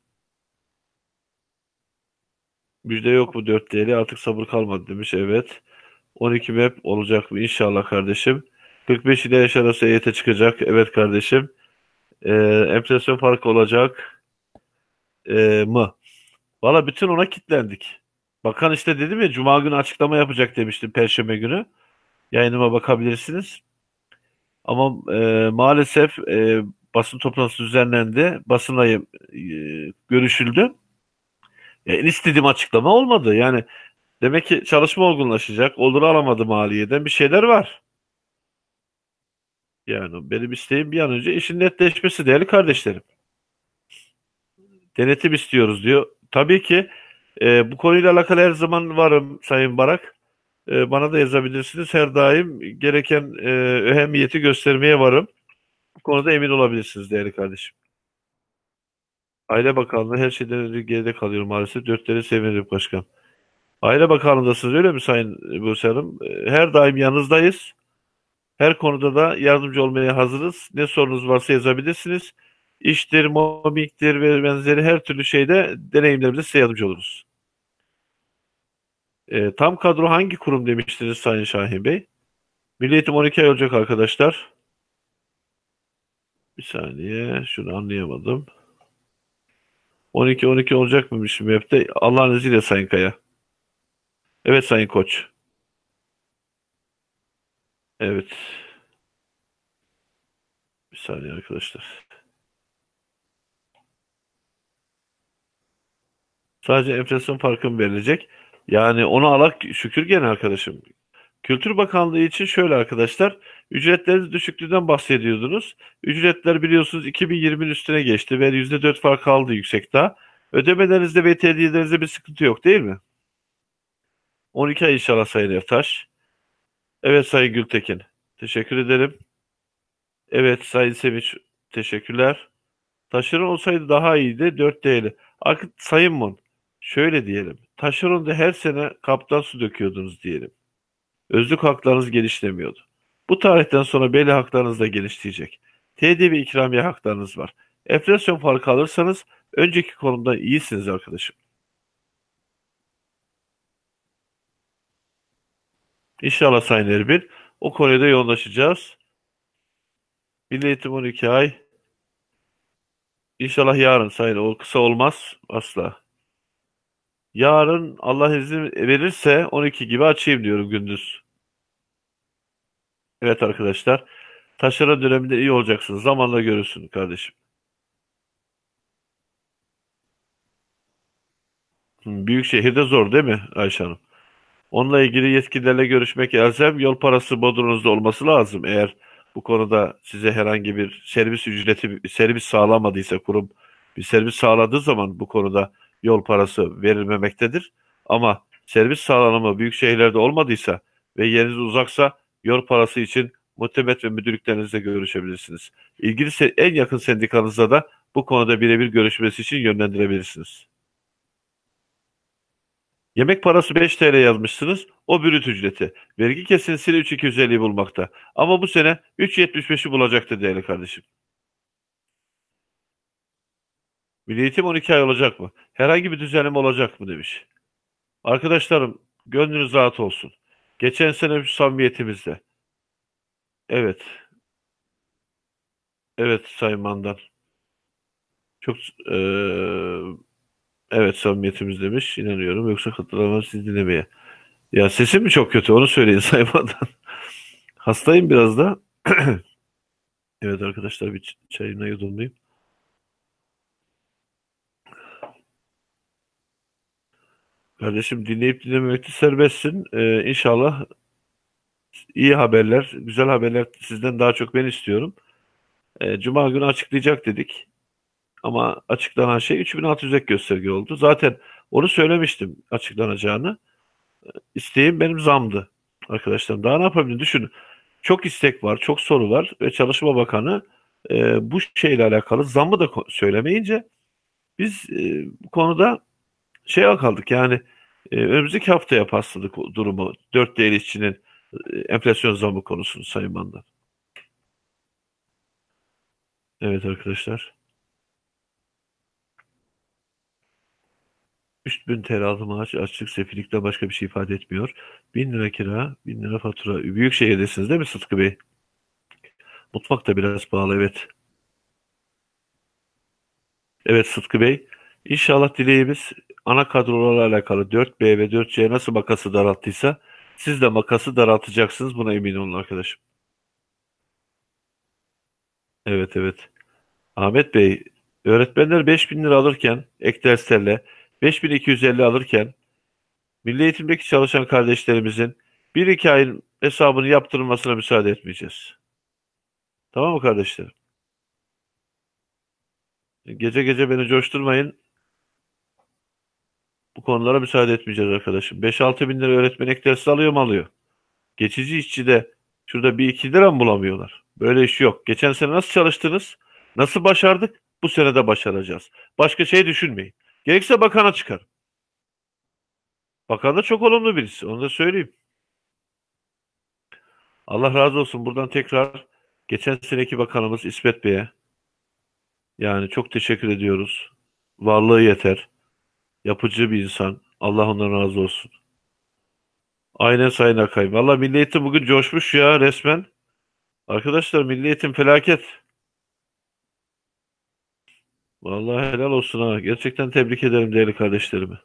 Müjde yok mu 4 değeri artık sabır kalmadı demiş. Evet. 12 map olacak mı inşallah kardeşim. 45 ile yaş arası EYT çıkacak. Evet kardeşim. Ee, enflasyon farkı olacak ee, mı? Valla bütün ona kilitlendik. Bakan işte dedim ya Cuma günü açıklama yapacak demiştim Perşembe günü. Yayınıma bakabilirsiniz. Ama e, maalesef e, basın toplantısı düzenlendi. Basınla e, görüşüldü. En istediğim açıklama olmadı. Yani demek ki çalışma olgunlaşacak. Olur alamadı maliyeden bir şeyler var. Yani benim isteğim bir an önce işin netleşmesi değerli kardeşlerim. Denetim istiyoruz diyor. Tabii ki e, bu konuyla alakalı her zaman varım Sayın Barak. E, bana da yazabilirsiniz. Her daim gereken e, ehemmiyeti göstermeye varım. Bu konuda emin olabilirsiniz değerli kardeşim. Aile Bakanlığı her şeyden önce geride kalıyor maalesef. Dörtleri sevinirim başkan. Aile Bakanlığı'ndasınız öyle mi Sayın Buse Hanım? E, Her daim yanınızdayız. Her konuda da yardımcı olmaya hazırız. Ne sorunuz varsa yazabilirsiniz. İştir, mobbingtir ve benzeri her türlü şeyde deneyimlerimizde size yardımcı oluruz. E, tam kadro hangi kurum demiştiniz Sayın Şahin Bey? Milli Eğitim 12 ay olacak arkadaşlar. Bir saniye şunu anlayamadım. 12-12 olacak mıymış MEP'te? Allah'ın izniyle Sayın Kaya. Evet Sayın Koç. Evet. Bir saniye arkadaşlar. Sadece enflasyon farkı verilecek? Yani onu alak şükür gene arkadaşım. Kültür Bakanlığı için şöyle arkadaşlar, ücretlerin düşüklüğünden bahsediyordunuz. Ücretler biliyorsunuz 2020'nin üstüne geçti ve %4 fark kaldı yüksek. Ödemelerinizde ve tedbirlerinizde bir sıkıntı yok değil mi? 12 ay inşallah Sayın Ertaş. Evet Sayın Gültekin. Teşekkür ederim. Evet Sayın Sevinç. Teşekkürler. Taşeron olsaydı daha iyiydi. 4 değerli. Artık Sayın Mon. Şöyle diyelim. Taşeronda her sene kaptan su döküyordunuz diyelim. Özlük haklarınız genişlemiyordu. Bu tarihten sonra belli haklarınız da genişleyecek. TD ikramiye haklarınız var. Enflasyon farkı alırsanız önceki konumdan iyisiniz arkadaşım. İnşallah Sayın Erbil. O konuya da yoğunlaşacağız. Milli Eğitim 12 ay. İnşallah yarın Sayın. O kısa olmaz asla. Yarın Allah izin verirse 12 gibi açayım diyorum gündüz. Evet arkadaşlar. Taşeron döneminde iyi olacaksınız. Zamanla görürsün kardeşim. Büyük şehirde zor değil mi Ayşe Hanım? Onunla ilgili yetkililerle görüşmek elzem yol parası bodrunuzda olması lazım. Eğer bu konuda size herhangi bir servis ücreti, servis sağlamadıysa kurum bir servis sağladığı zaman bu konuda yol parası verilmemektedir. Ama servis sağlanımı büyük şehirlerde olmadıysa ve yeriniz uzaksa yol parası için muhtemet ve müdürlüklerinizle görüşebilirsiniz. İlgili en yakın sendikanızda da bu konuda birebir görüşmesi için yönlendirebilirsiniz. Yemek parası 5 TL yazmışsınız. O brüt ücreti. Vergi kesintisiyle 3.250'yi bulmakta. Ama bu sene 3.75'i bulacaktı değerli kardeşim. Milli Eğitim 12 ay olacak mı? Herhangi bir düzenleme olacak mı demiş. Arkadaşlarım gönlünüz rahat olsun. Geçen sene samimiyetimizde. Evet. Evet Sayın Mandan. Çok eee, evet samimiyetimiz demiş. İnanıyorum. Yoksa katılamam siz dinlemeye. Ya sesim mi çok kötü? Onu söyleyin Sayın Mandan. Hastayım biraz da. Evet arkadaşlar bir çayımla yudumlayayım. Kardeşim dinleyip dinlememekte serbestsin. Ee, inşallah iyi haberler, güzel haberler sizden daha çok ben istiyorum. Ee, Cuma günü açıklayacak dedik. Ama açıklanan şey 3600 ek gösterge oldu. Zaten onu söylemiştim açıklanacağını. İsteğim benim zamdı arkadaşlarım. Daha ne yapabilirim? Düşünün. Çok istek var, çok soru var ve Çalışma Bakanı e, bu şeyle alakalı zammı da söylemeyince biz e, bu konuda şeye kaldık yani e, önümüzdeki haftaya pasladık durumu. Dört değer işçinin e, enflasyon zammı konusunu Sayın Bandan. Evet arkadaşlar. 3000 TL aldı maaş açlık sefillikten başka bir şey ifade etmiyor. 1000 lira kira, 1000 lira fatura. Büyük şehirdesiniz değil mi Sıtkı Bey? Mutfak da biraz pahalı evet. Evet Sıtkı Bey. İnşallah dileğimiz ana kadrolarla alakalı 4B ve 4C nasıl makası daralttıysa siz de makası daraltacaksınız. Buna emin olun arkadaşım. Evet evet. Ahmet Bey, öğretmenler 5000 lira alırken ek derslerle 5250 alırken Milli Eğitim'deki çalışan kardeşlerimizin bir iki ayın hesabını yaptırılmasına müsaade etmeyeceğiz. Tamam mı kardeşlerim? Gece gece beni coşturmayın. Bu konulara müsaade etmeyeceğiz arkadaşım. 5-6 bin lira öğretmen ek dersi alıyor mu alıyor. Geçici işçi de şurada bir iki lira mı bulamıyorlar? Böyle iş yok. Geçen sene nasıl çalıştınız? Nasıl başardık? Bu sene de başaracağız. Başka şey düşünmeyin. Gerekse bakana çıkar. Bakan da çok olumlu birisi. Onu da söyleyeyim. Allah razı olsun. Buradan tekrar geçen seneki bakanımız İsmet Bey'e yani çok teşekkür ediyoruz. Varlığı yeter. Yapıcı bir insan. Allah ondan razı olsun. Aynen Sayın Akay. Valla Milli bugün coşmuş ya resmen. Arkadaşlar Milli Eğitim felaket. Vallahi helal olsun ha. Gerçekten tebrik ederim değerli kardeşlerimi.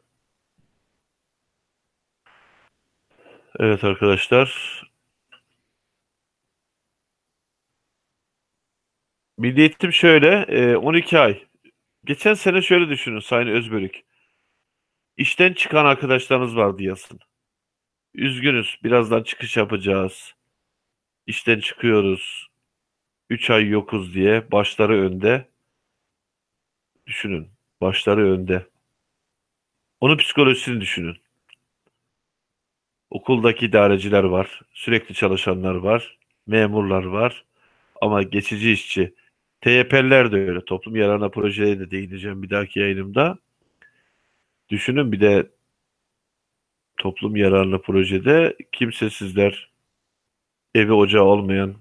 Evet arkadaşlar. Milli Eğitim şöyle. e, 12 ay. Geçen sene şöyle düşünün Sayın Özbörük. İşten çıkan arkadaşlarınız vardı yazın. Üzgünüz. Birazdan çıkış yapacağız. İşten çıkıyoruz. 3 ay yokuz diye başları önde. Düşünün. Başları önde. Onun psikolojisini düşünün. Okuldaki idareciler var. Sürekli çalışanlar var. Memurlar var. Ama geçici işçi. TYP'liler de öyle. Toplum yararına projeye de değineceğim bir dahaki yayınımda. Düşünün bir de toplum yararlı projede kimsesizler, evi ocağı olmayan,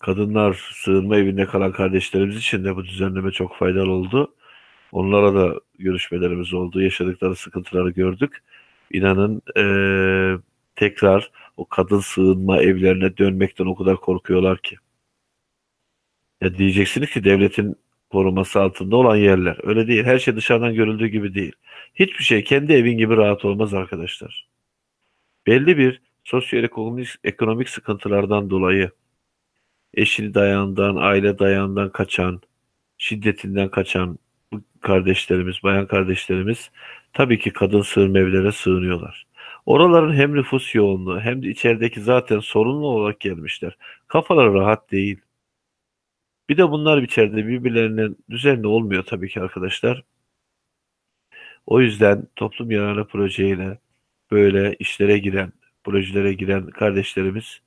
kadınlar sığınma evinde kalan kardeşlerimiz için de bu düzenleme çok faydalı oldu. Onlara da görüşmelerimiz oldu. Yaşadıkları sıkıntıları gördük. İnanın eee, tekrar o kadın sığınma evlerine dönmekten o kadar korkuyorlar ki. Ya diyeceksiniz ki devletin koruması altında olan yerler. Öyle değil. Her şey dışarıdan görüldüğü gibi değil. Hiçbir şey kendi evin gibi rahat olmaz arkadaşlar. Belli bir sosyoekonomik ekonomik sıkıntılardan dolayı eşini dayağından, aile dayağından kaçan, şiddetinden kaçan bu kardeşlerimiz, bayan kardeşlerimiz tabii ki kadın sığınma evlerine sığınıyorlar. Oraların hem nüfus yoğunluğu hem de içerideki zaten sorunlu olarak gelmişler. Kafaları rahat değil. Bir de bunlar içeride birbirlerinin düzenli olmuyor tabii ki arkadaşlar. O yüzden toplum yararına projeyle böyle işlere giren, projelere giren kardeşlerimiz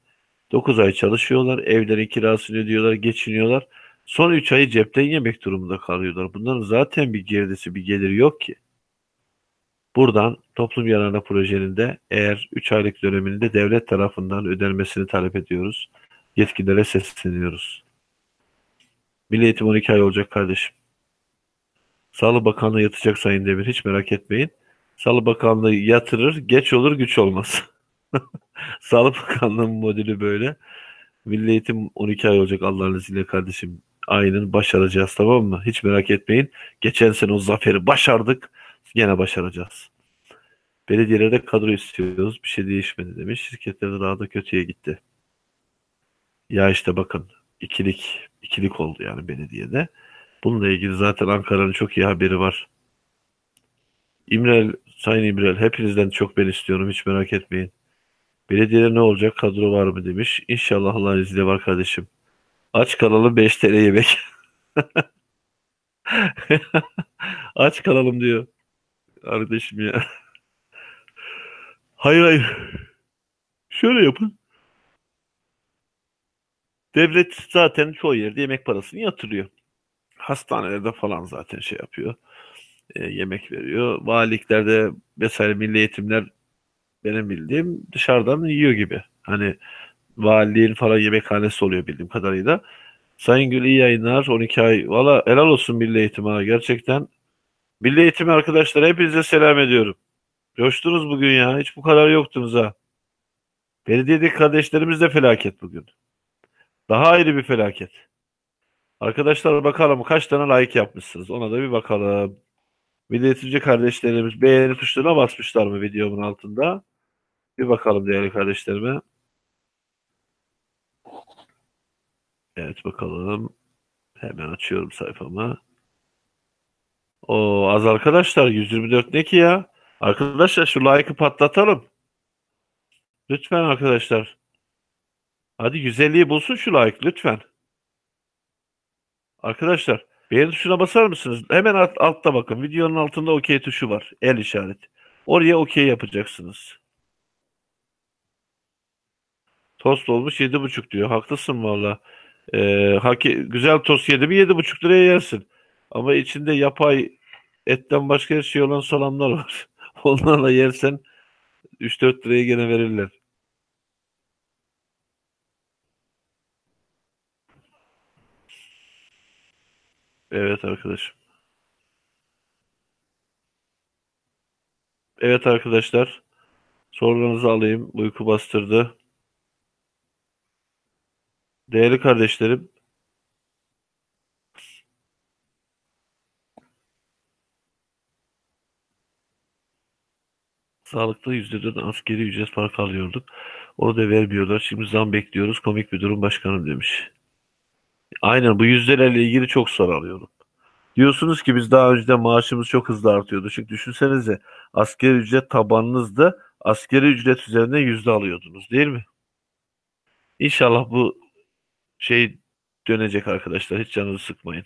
9 ay çalışıyorlar, evlerin kirasını ödüyorlar, geçiniyorlar. Son 3 ayı cepten yemek durumunda kalıyorlar. Bunların zaten bir girdisi, bir geliri yok ki. Buradan toplum yararına projenin de eğer 3 aylık döneminde devlet tarafından ödenmesini talep ediyoruz. Yetkililere sesleniyoruz. Milli Eğitim 12 ay olacak kardeşim. Sağlık Bakanlığı yatacak Sayın Demir. Hiç merak etmeyin. Sağlık Bakanlığı yatırır, geç olur, güç olmaz. Sağlık Bakanlığı'nın modeli böyle. Milli Eğitim 12 ay olacak Allah'ın izniyle kardeşim. Aynen başaracağız tamam mı? Hiç merak etmeyin. Geçen sene o zaferi başardık. Yine başaracağız. Belediyelerde kadro istiyoruz. Bir şey değişmedi demiş. Şirketlerde daha da kötüye gitti. Ya işte bakın ikilik ikilik oldu yani belediyede. Bununla ilgili zaten Ankara'nın çok iyi haberi var. İmrel, Sayın İmrel hepinizden çok ben istiyorum hiç merak etmeyin. Belediyede ne olacak kadro var mı demiş. İnşallah Allah'ın izniyle var kardeşim. Aç kalalım 5 TL yemek. Aç kalalım diyor. Kardeşim ya. Hayır hayır. Şöyle yapın. Devlet zaten çoğu yerde yemek parasını yatırıyor. Hastanelerde falan zaten şey yapıyor. e, yemek veriyor. Valiliklerde vesaire milli eğitimler benim bildiğim dışarıdan yiyor gibi. Hani valiliğin falan yemekhanesi oluyor bildiğim kadarıyla. Sayın Gül iyi yayınlar. 12 ay. Valla helal olsun milli eğitime ha. Gerçekten. Milli eğitim arkadaşlar hepinize selam ediyorum. Coştunuz bugün ya. Hiç bu kadar yoktunuz ha. Belediyedeki kardeşlerimiz de felaket bugün. Daha ayrı bir felaket. Arkadaşlar bakalım kaç tane like yapmışsınız. Ona da bir bakalım. Milli eğitimci kardeşlerimiz beğeni tuşlarına basmışlar mı videomun altında? Bir bakalım değerli kardeşlerime. Evet bakalım. Hemen açıyorum sayfamı. O az arkadaşlar 124 ne ki ya? Arkadaşlar şu like'ı patlatalım. Lütfen arkadaşlar. Hadi 150'yi bulsun şu like lütfen. Arkadaşlar beğeni tuşuna basar mısınız? Hemen alt- altta bakın. Videonun altında okey tuşu var. El işareti. Oraya okey yapacaksınız. Tost olmuş yedi buçuk diyor. Haklısın valla. Ee, haki, güzel tost yedi mi yedi buçuk liraya yersin. Ama içinde yapay etten başka her şey olan salamlar var. Onlarla yersen üç dört liraya gene verirler. Evet arkadaşım. Evet arkadaşlar. Sorularınızı alayım. Uyku bastırdı. Değerli kardeşlerim, sağlıkta %4 askeri ücret farkı alıyorduk. Onu da vermiyorlar. Şimdi zam bekliyoruz. Komik bir durum başkanım demiş. Aynen bu yüzdelerle ilgili çok soru alıyorum. Diyorsunuz ki biz daha önceden maaşımız çok hızlı artıyordu. Çünkü düşünsenize asgari ücret tabanınızda asgari ücret üzerinden yüzde alıyordunuz değil mi? İnşallah bu şey dönecek arkadaşlar. Hiç canınızı sıkmayın.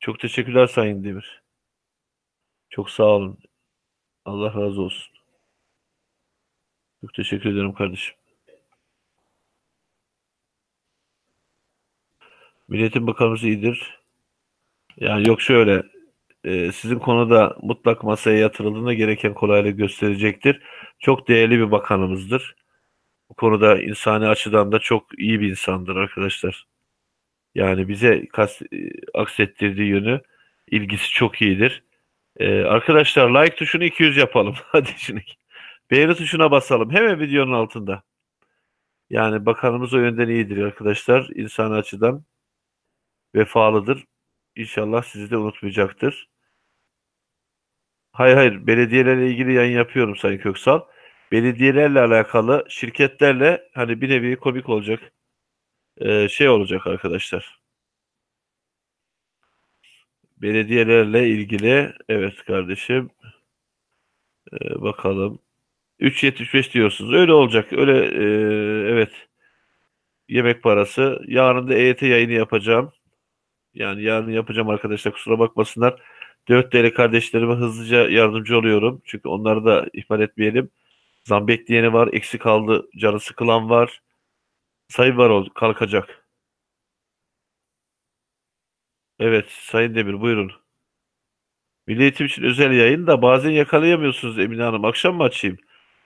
Çok teşekkürler Sayın Demir. Çok sağ olun. Allah razı olsun. Çok teşekkür ederim kardeşim. Milletin Bakanımız iyidir. Yani yok şöyle e, sizin konuda mutlak masaya yatırıldığında gereken kolaylık gösterecektir. Çok değerli bir bakanımızdır. Bu konuda insani açıdan da çok iyi bir insandır arkadaşlar. Yani bize kas, e, aksettirdiği yönü ilgisi çok iyidir. E, arkadaşlar like tuşunu 200 yapalım. Hadi şimdi. Beğeni tuşuna basalım. Hemen videonun altında. Yani bakanımız o yönden iyidir arkadaşlar. İnsani açıdan vefalıdır. İnşallah sizi de unutmayacaktır. Hayır hayır belediyelerle ilgili yayın yapıyorum Sayın Köksal. Belediyelerle alakalı şirketlerle hani bir nevi komik olacak e, şey olacak arkadaşlar. Belediyelerle ilgili evet kardeşim e, bakalım 3.75 diyorsunuz. Öyle olacak. Öyle e, evet. Yemek parası. Yarın da EYT yayını yapacağım. Yani yarın yapacağım arkadaşlar kusura bakmasınlar. 4 değerli kardeşlerime hızlıca yardımcı oluyorum. Çünkü onları da ihmal etmeyelim. Zam bekleyeni var, eksik kaldı, canı sıkılan var. Sayı var ol, kalkacak. Evet, Sayın Demir buyurun. Milli Eğitim için özel yayın da bazen yakalayamıyorsunuz Emine Hanım. Akşam mı açayım?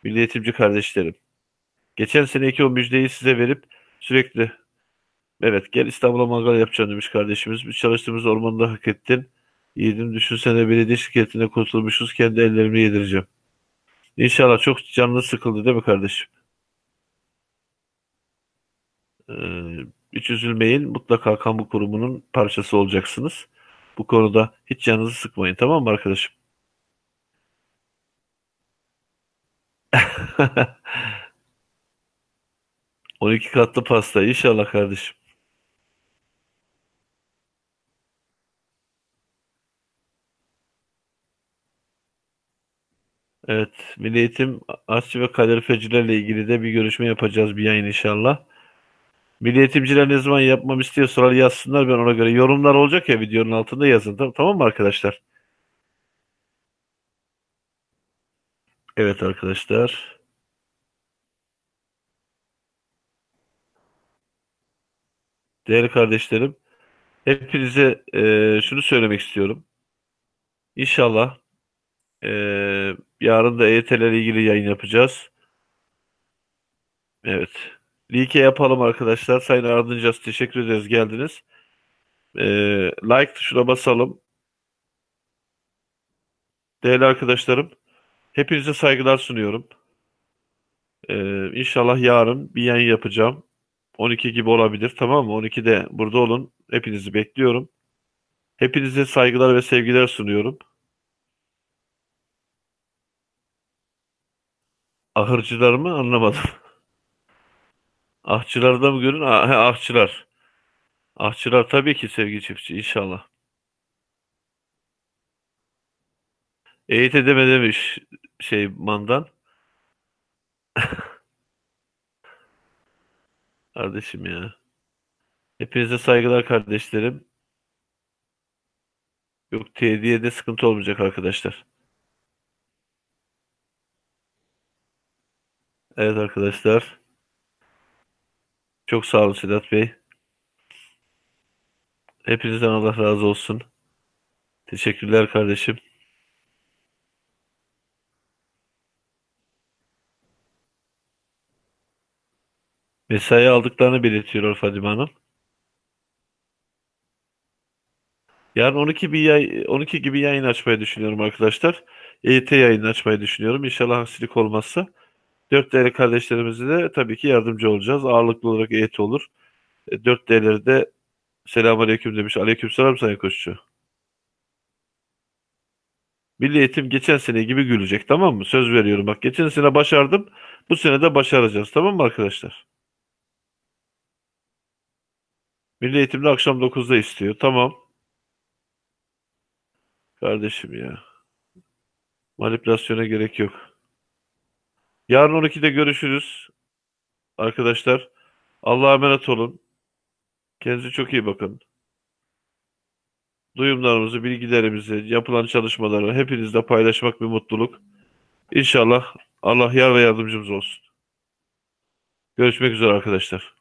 Milli Eğitimci kardeşlerim. Geçen seneki o müjdeyi size verip sürekli evet gel İstanbul'a mangal yapacağım demiş kardeşimiz. Biz çalıştığımız ormanda hak ettin. Yiğidim düşünsene belediye şirketine kurtulmuşuz. Kendi ellerimle yedireceğim. İnşallah çok canlı sıkıldı değil mi kardeşim? Ee, hiç üzülmeyin. Mutlaka kamu kurumunun parçası olacaksınız. Bu konuda hiç canınızı sıkmayın. Tamam mı arkadaşım? 12 katlı pasta. İnşallah kardeşim. Evet. Milli Eğitim aşçı ve kalorifecilerle ilgili de bir görüşme yapacağız. Bir yayın inşallah. Milli Eğitimciler ne zaman yapmam istiyorsalar yazsınlar. Ben ona göre yorumlar olacak ya videonun altında yazın. Tamam, tamam mı arkadaşlar? Evet arkadaşlar. Değerli kardeşlerim. Hepinize e, şunu söylemek istiyorum. İnşallah e, yarın da EYT'lerle ilgili yayın yapacağız. Evet. Like yapalım arkadaşlar. Sayın Ardıncas teşekkür ederiz geldiniz. E, like tuşuna basalım. Değerli arkadaşlarım. Hepinize saygılar sunuyorum. E, İnşallah yarın bir yayın yapacağım. 12 gibi olabilir tamam mı? 12'de burada olun. Hepinizi bekliyorum. Hepinize saygılar ve sevgiler sunuyorum. Ahırcılar mı? Anlamadım. Ahçıları da mı görün? Ah, he, ahçılar. Ahçılar tabii ki sevgili çiftçi inşallah. Eğit edeme demiş şey mandan. Kardeşim ya. Hepinize saygılar kardeşlerim. Yok TD'de sıkıntı olmayacak arkadaşlar. Evet arkadaşlar. Çok sağ olun Sedat Bey. Hepinizden Allah razı olsun. Teşekkürler kardeşim. Mesai aldıklarını belirtiyor Fadime Hanım. Yarın 12 bir yay, 12 gibi yayın açmayı düşünüyorum arkadaşlar. EYT yayını açmayı düşünüyorum. İnşallah aksilik olmazsa. Dört değerli kardeşlerimize de tabii ki yardımcı olacağız. Ağırlıklı olarak EYT olur. E, Dört değerleri de selamünaleyküm demiş. Aleykümselam Sayın Koççu. Milli Eğitim geçen sene gibi gülecek tamam mı? Söz veriyorum bak. Geçen sene başardım. Bu sene de başaracağız tamam mı arkadaşlar? Milli Eğitimde akşam 9'da istiyor. Tamam. Kardeşim ya. Manipülasyona gerek yok. Yarın 12'de görüşürüz. Arkadaşlar Allah'a emanet olun. Kendinize çok iyi bakın. Duyumlarımızı, bilgilerimizi, yapılan çalışmaları hepinizle paylaşmak bir mutluluk. İnşallah Allah yar ve yardımcımız olsun. Görüşmek üzere arkadaşlar.